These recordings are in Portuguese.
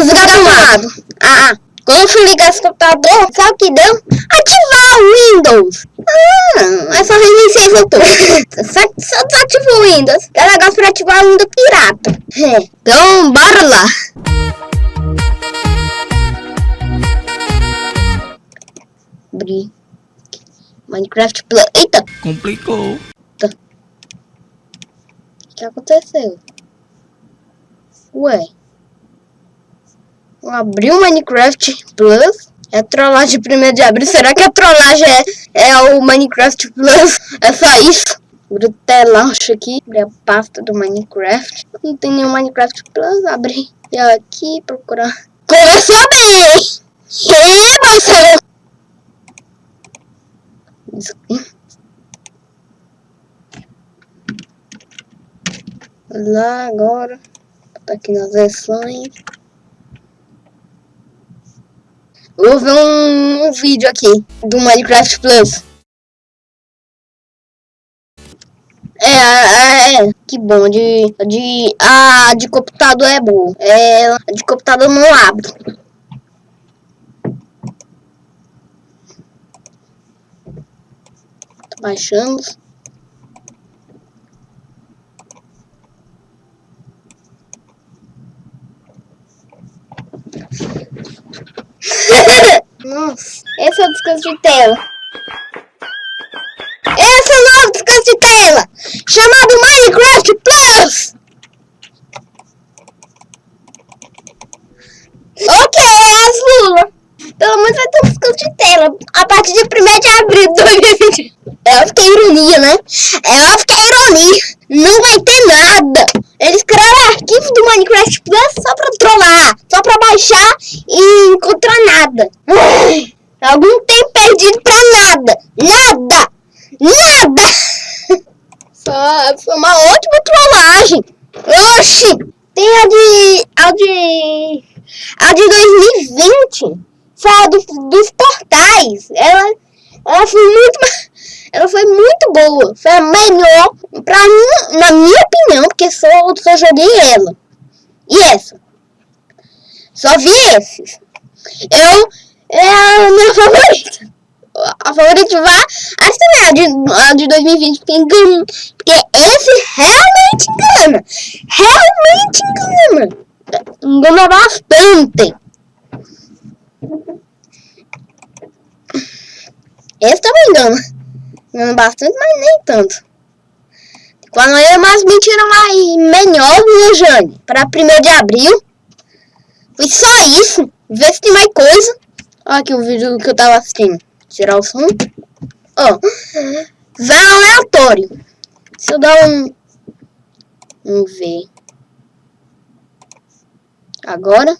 desgramado. Ah, ah. Quando eu fui ligar esse computador, sabe o que deu? Ativar o Windows. Ah, é só reiniciar esse tudo. Só, só desativa o Windows. É negócio pra ativar o Windows pirata. É. Então, bora lá. Abrir. Minecraft Plus. Eita! Complicou. O que aconteceu? Ué. Eu abri o Minecraft Plus. É trollagem primeiro de abril. Será que a trollagem é, é o Minecraft Plus? É só isso? Telauche aqui. Abri a pasta do Minecraft. Não tem nenhum Minecraft Plus. Abri. E aqui procurar. Começou bem! Eba, seu... Lá agora. Tá aqui nas versões. Vou ver um, um vídeo aqui do Minecraft Plus. É, é, é, que bom, de, de, a de computador é boa, é, de computador não abre. Tô baixando. Nossa, esse é o descanso de tela. Esse é o novo descanso de tela, chamado Minecraft Plus. Ok, as Lula. Pelo menos vai ter um descanso de tela a partir de 1 de abril de 2020. É óbvio que é ironia, né? Que é ironia. Não vai ter nada. Eles criaram arquivo do Minecraft Plus só pra trollar, só pra baixar e encontrar nada. Algum tempo perdido pra nada. Nada. Nada. Só foi uma ótima trollagem. Oxi. Tem a de... A de... A de 2020. Foi a do, dos portais. Ela, ela foi muito... Ela foi muito boa. Foi a melhor, pra mim, na minha opinião, porque só, só joguei ela. E essa. Só vi esses. Eu, é a minha favorita. A favorita vai, acho que é a de, a de 2020, porque, porque esse realmente engana. Realmente engana. Engana bastante. Esse também engana. Engana bastante, mas nem tanto. Quando eu mais mentira mais melhor, viu, Jane? Para 1 de abril. Foi só isso. Vê se tem mais coisa. Olha aqui o vídeo que eu tava assistindo. Tirar o som. Ó. Vai aleatório. Se eu dar um... Vamos ver. Agora.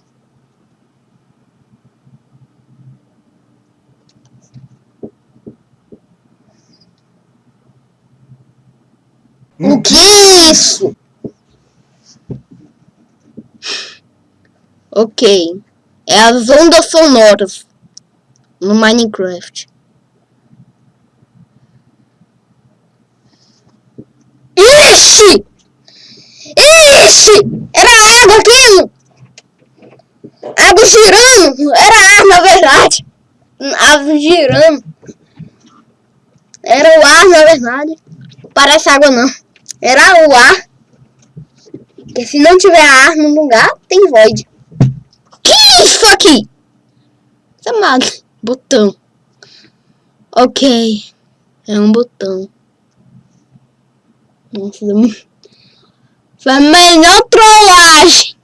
O que é isso? Ok. É as ondas sonoras no Minecraft. Ixi! Ixi! Era água aquilo! Água girando! Era ar, na verdade! Água girando! Era o ar, na verdade. Parece água, não. Era o ar. Porque se não tiver ar no lugar, tem void. Que isso aqui? Chamado botão. Ok. É um botão. Nossa, foi a melhor trollagem.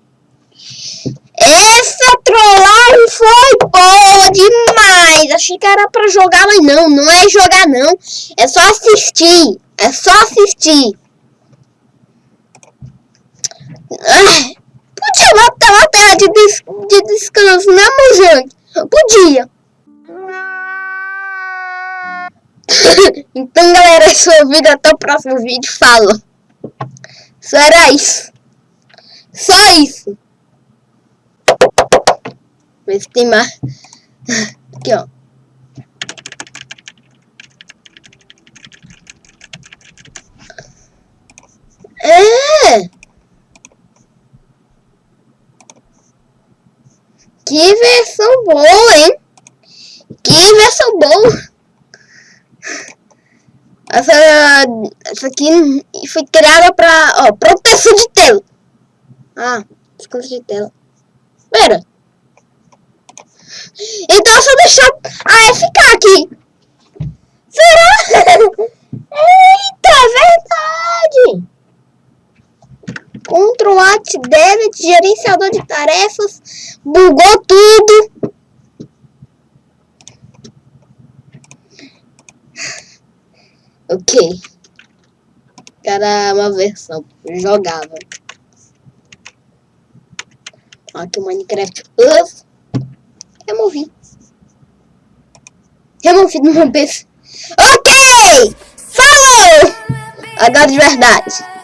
Essa trollagem foi boa demais. Achei que era pra jogar, mas não. Não é jogar, não. É só assistir. É só assistir. podia botar uma tela de, des de descanso, né, Mojang? Podia. então, galera, esse foi o vídeo. Até o próximo vídeo. Fala. Só era isso. Só isso. Vê se tem mais. Aqui, ó. É! Que versão boa, hein? Que versão boa. Essa, essa aqui foi criada para ó, proteção de tela. Ah, descanso de tela. Pera. Então é só deixar a ficar aqui. Será? Eita, verdade. Ctrl Alt Delete, gerenciador de tarefas, bugou tudo. Ok. Era uma versão jogável. Aqui o Minecraft Us. Removi. Removi no meu PC. Ok! Falou! Agora de verdade.